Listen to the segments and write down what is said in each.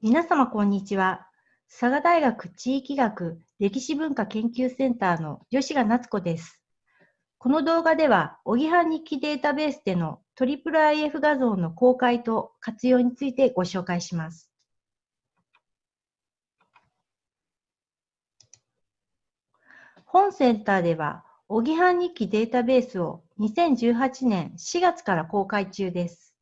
皆様こんにちは。佐賀大学地域学歴史文化研究センターの吉賀夏子です。この動画では、おぎは日記データベースでの IIIF 画像の公開と活用についてご紹介します。本センターでは、おぎは日記データベースを2018年4月から公開中です。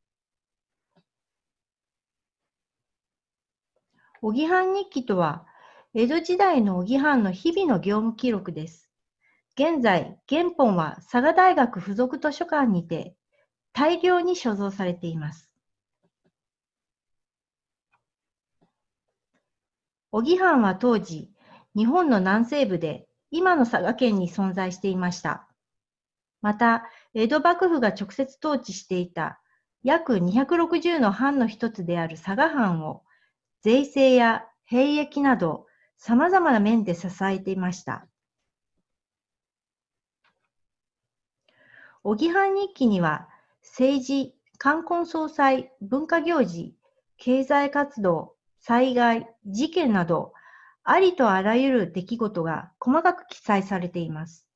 おぎはん日記とは、江戸時代のおぎはんの日々の業務記録です。現在、原本は佐賀大学附属図書館にて大量に所蔵されています。おぎはんは当時、日本の南西部で今の佐賀県に存在していました。また、江戸幕府が直接統治していた約260の藩の一つである佐賀藩を税制や兵役など様々な面で支えていました。おぎはん日記には政治、冠婚葬祭、文化行事、経済活動、災害、事件など、ありとあらゆる出来事が細かく記載されています。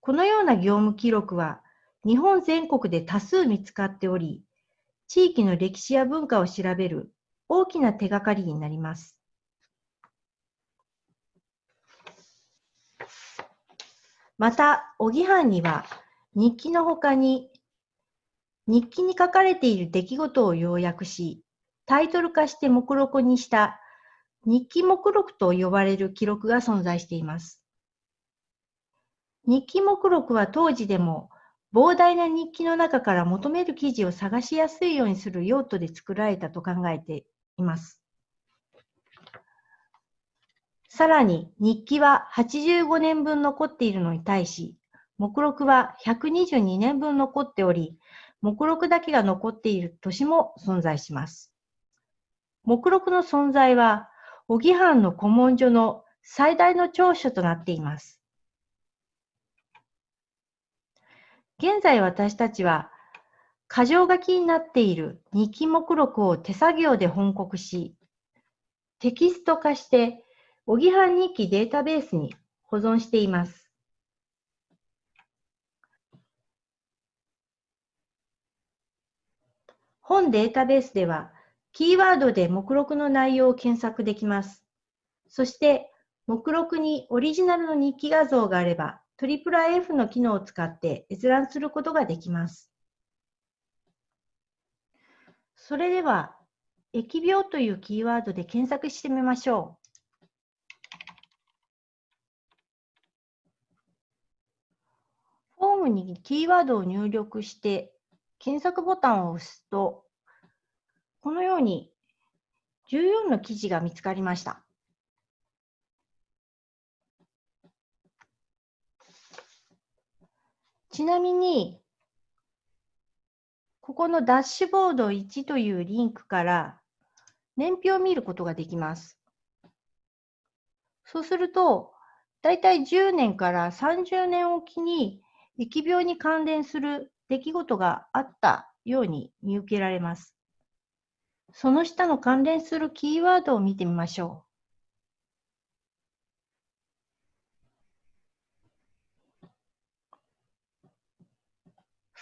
このような業務記録は日本全国で多数見つかっており、地域の歴史や文化を調べる大きな手がかりになります。また、おぎはんには日記のほかに日記に書かれている出来事を要約し、タイトル化して目録にした日記目録と呼ばれる記録が存在しています。日記目録は当時でも膨大な日記の中から求める記事を探しやすいようにする用途で作られたと考えています。さらに日記は85年分残っているのに対し、目録は122年分残っており、目録だけが残っている年も存在します。目録の存在は、小木藩の古文書の最大の長所となっています。現在私たちは、箇条書きになっている日記目録を手作業で翻刻し、テキスト化して、おぎはん日記データベースに保存しています。本データベースでは、キーワードで目録の内容を検索できます。そして、目録にオリジナルの日記画像があれば、IIIF の機能を使って閲覧することができます。それでは、疫病というキーワードで検索してみましょう。フォームにキーワードを入力して検索ボタンを押すと、このように14の記事が見つかりました。ちなみに、ここのダッシュボード1というリンクから年表を見ることができます。そうすると、だいたい10年から30年おきに疫病に関連する出来事があったように見受けられます。その下の関連するキーワードを見てみましょう。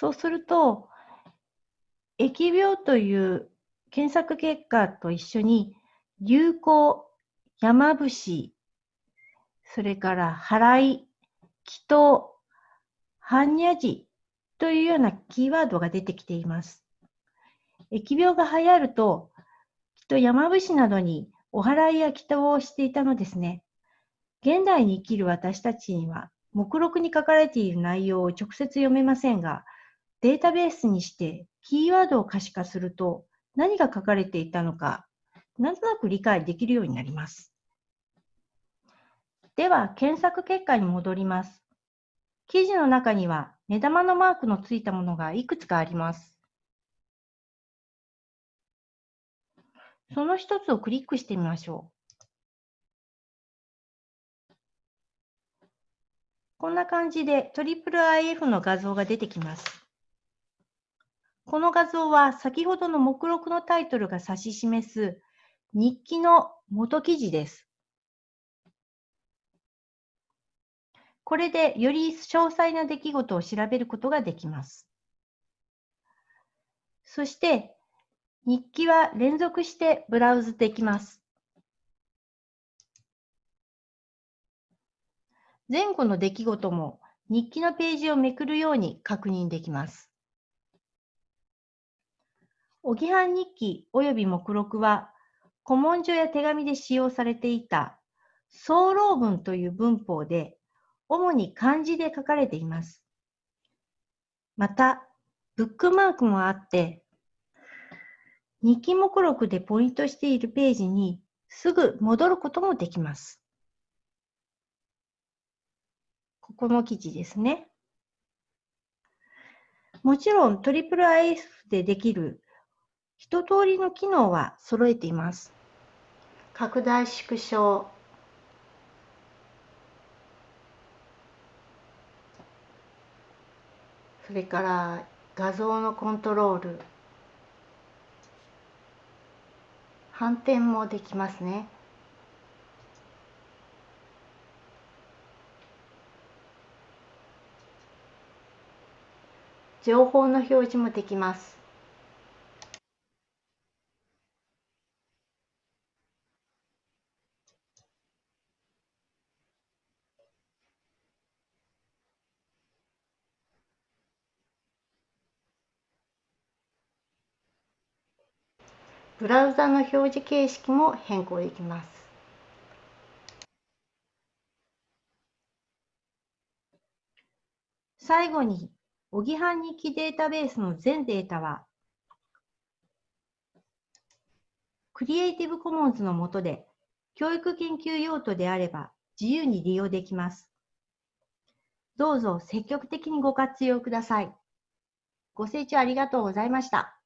そうすると、疫病という検索結果と一緒に、流行、山伏、それから払い、祈祷、般若寺というようなキーワードが出てきています。疫病が流行ると、きっと山伏などにお祓いや祈祷をしていたのですね。現代に生きる私たちには、目録に書かれている内容を直接読めませんが、データベースにしてキーワードを可視化すると何が書かれていたのか、なんとなく理解できるようになります。では、検索結果に戻ります。記事の中には目玉のマークのついたものがいくつかあります。その一つをクリックしてみましょう。こんな感じで IIIF の画像が出てきます。この画像は先ほどの目録のタイトルが指し示す日記の元記事です。これでより詳細な出来事を調べることができます。そして、日記は連続してブラウズできます。前後の出来事も日記のページをめくるように確認できます。おぎはん日記及び目録は古文書や手紙で使用されていた総論文という文法で主に漢字で書かれています。また、ブックマークもあって、日記目録でポイントしているページにすぐ戻ることもできます。ここの記事ですね。もちろん IIIF でできる一通りの機能は揃えています。拡大縮小それから画像のコントロール反転もできますね。情報の表示もできます。ブラウザの表示形式も変更できます。最後におぎはん日記データベースの全データは、クリエイティブコモンズの下で教育研究用途であれば自由に利用できます。どうぞ積極的にご活用ください。ご清聴ありがとうございました。